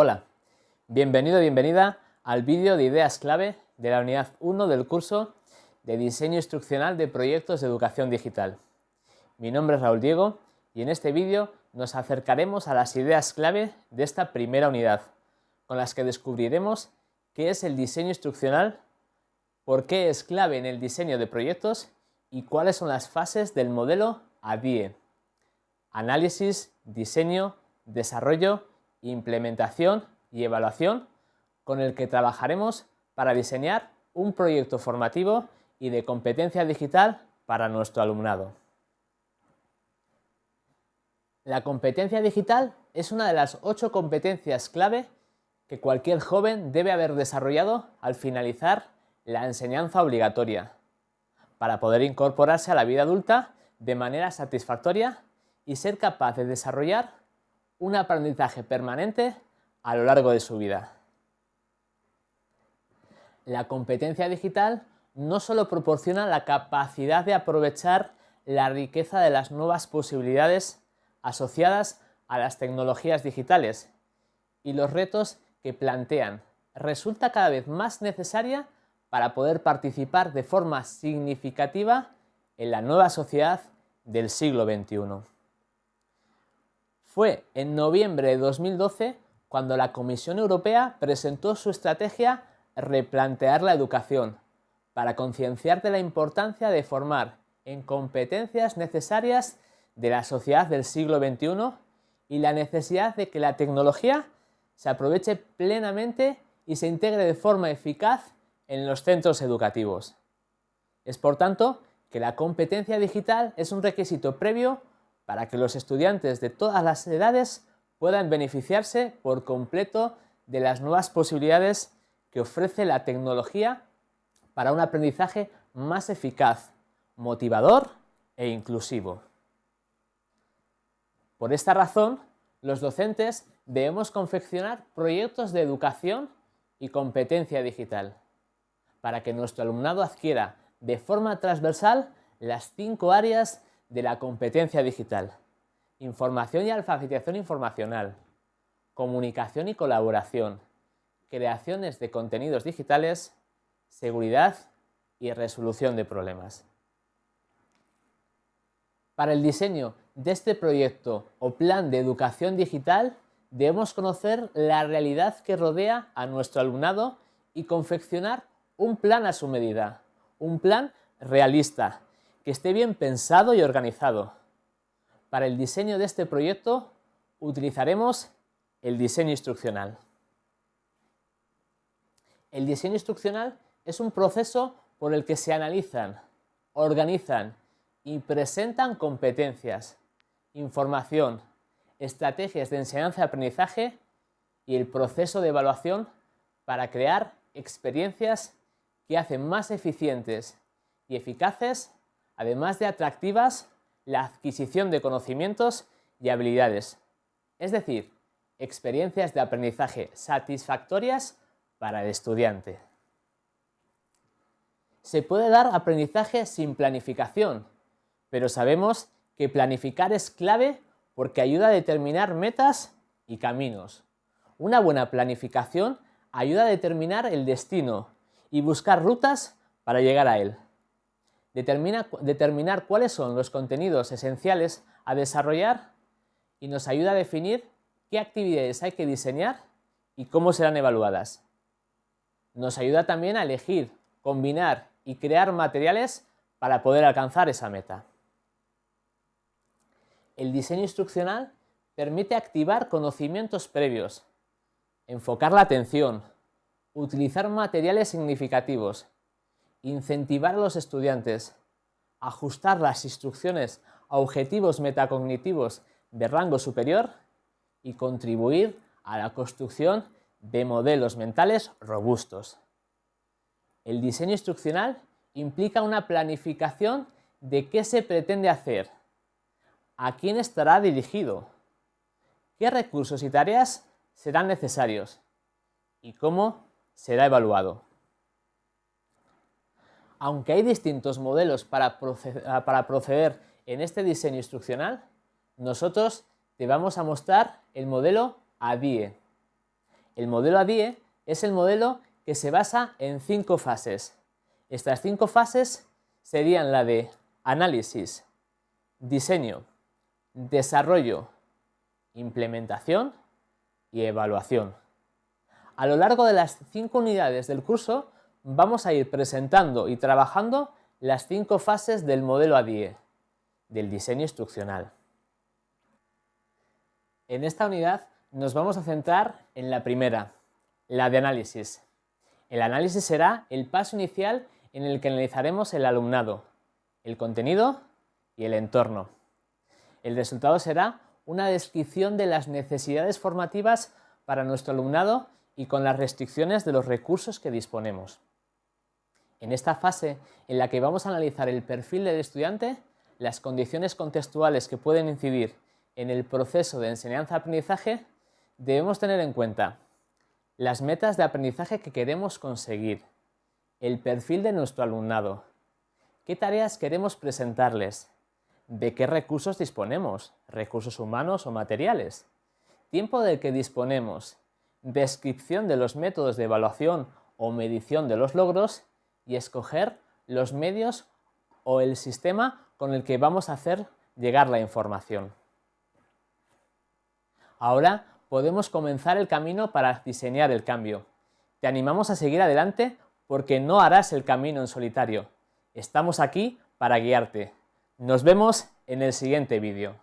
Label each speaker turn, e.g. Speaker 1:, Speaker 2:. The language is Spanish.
Speaker 1: Hola, bienvenido bienvenida al vídeo de ideas clave de la unidad 1 del curso de Diseño Instruccional de Proyectos de Educación Digital. Mi nombre es Raúl Diego y en este vídeo nos acercaremos a las ideas clave de esta primera unidad, con las que descubriremos qué es el diseño instruccional, por qué es clave en el diseño de proyectos y cuáles son las fases del modelo ADIE. Análisis, diseño, desarrollo implementación y evaluación con el que trabajaremos para diseñar un proyecto formativo y de competencia digital para nuestro alumnado. La competencia digital es una de las ocho competencias clave que cualquier joven debe haber desarrollado al finalizar la enseñanza obligatoria, para poder incorporarse a la vida adulta de manera satisfactoria y ser capaz de desarrollar un aprendizaje permanente a lo largo de su vida. La competencia digital no solo proporciona la capacidad de aprovechar la riqueza de las nuevas posibilidades asociadas a las tecnologías digitales y los retos que plantean, resulta cada vez más necesaria para poder participar de forma significativa en la nueva sociedad del siglo XXI. Fue en noviembre de 2012 cuando la Comisión Europea presentó su estrategia Replantear la educación, para concienciar de la importancia de formar en competencias necesarias de la sociedad del siglo XXI y la necesidad de que la tecnología se aproveche plenamente y se integre de forma eficaz en los centros educativos. Es por tanto que la competencia digital es un requisito previo para que los estudiantes de todas las edades puedan beneficiarse por completo de las nuevas posibilidades que ofrece la tecnología para un aprendizaje más eficaz, motivador e inclusivo. Por esta razón, los docentes debemos confeccionar proyectos de educación y competencia digital, para que nuestro alumnado adquiera de forma transversal las cinco áreas de la competencia digital, información y alfabetización informacional, comunicación y colaboración, creaciones de contenidos digitales, seguridad y resolución de problemas. Para el diseño de este proyecto o plan de educación digital debemos conocer la realidad que rodea a nuestro alumnado y confeccionar un plan a su medida, un plan realista, que esté bien pensado y organizado. Para el diseño de este proyecto utilizaremos el diseño instruccional. El diseño instruccional es un proceso por el que se analizan, organizan y presentan competencias, información, estrategias de enseñanza y aprendizaje y el proceso de evaluación para crear experiencias que hacen más eficientes y eficaces además de atractivas, la adquisición de conocimientos y habilidades, es decir, experiencias de aprendizaje satisfactorias para el estudiante. Se puede dar aprendizaje sin planificación, pero sabemos que planificar es clave porque ayuda a determinar metas y caminos. Una buena planificación ayuda a determinar el destino y buscar rutas para llegar a él determinar cuáles son los contenidos esenciales a desarrollar y nos ayuda a definir qué actividades hay que diseñar y cómo serán evaluadas. Nos ayuda también a elegir, combinar y crear materiales para poder alcanzar esa meta. El diseño instruccional permite activar conocimientos previos, enfocar la atención, utilizar materiales significativos incentivar a los estudiantes, ajustar las instrucciones a objetivos metacognitivos de rango superior y contribuir a la construcción de modelos mentales robustos. El diseño instruccional implica una planificación de qué se pretende hacer, a quién estará dirigido, qué recursos y tareas serán necesarios y cómo será evaluado. Aunque hay distintos modelos para proceder, en este diseño instruccional, nosotros te vamos a mostrar el modelo ADIE. El modelo ADIE es el modelo que se basa en cinco fases. Estas cinco fases serían la de análisis, diseño, desarrollo, implementación y evaluación. A lo largo de las cinco unidades del curso vamos a ir presentando y trabajando las cinco fases del modelo ADIE, del diseño instruccional. En esta unidad nos vamos a centrar en la primera, la de análisis. El análisis será el paso inicial en el que analizaremos el alumnado, el contenido y el entorno. El resultado será una descripción de las necesidades formativas para nuestro alumnado y con las restricciones de los recursos que disponemos. En esta fase en la que vamos a analizar el perfil del estudiante, las condiciones contextuales que pueden incidir en el proceso de enseñanza-aprendizaje, debemos tener en cuenta las metas de aprendizaje que queremos conseguir, el perfil de nuestro alumnado, qué tareas queremos presentarles, de qué recursos disponemos, recursos humanos o materiales, tiempo del que disponemos, descripción de los métodos de evaluación o medición de los logros y escoger los medios o el sistema con el que vamos a hacer llegar la información. Ahora podemos comenzar el camino para diseñar el cambio. Te animamos a seguir adelante porque no harás el camino en solitario. Estamos aquí para guiarte. Nos vemos en el siguiente vídeo.